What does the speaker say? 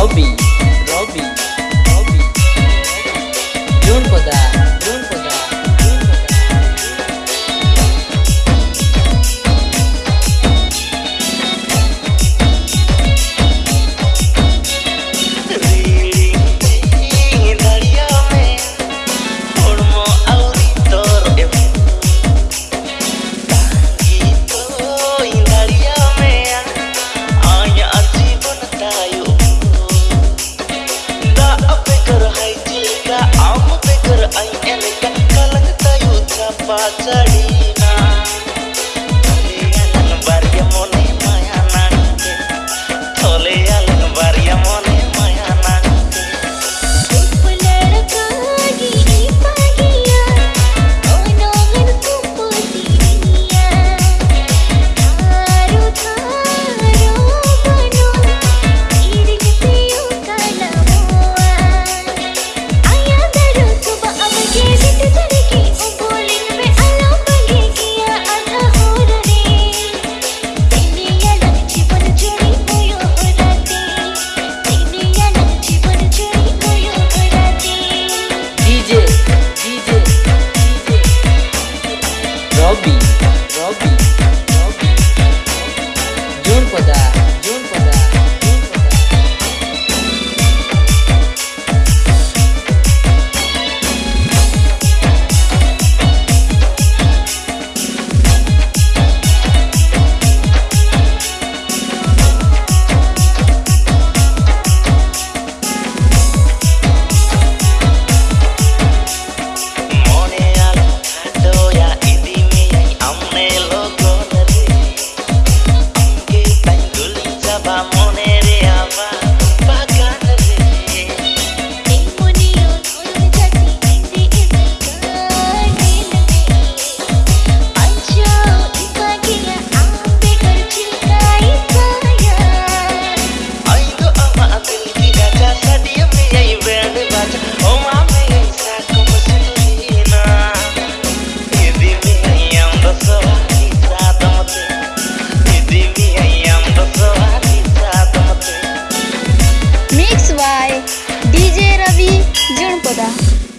Hobby. பாச்சடி Bobby. Mix by DJ Ravi Junpada.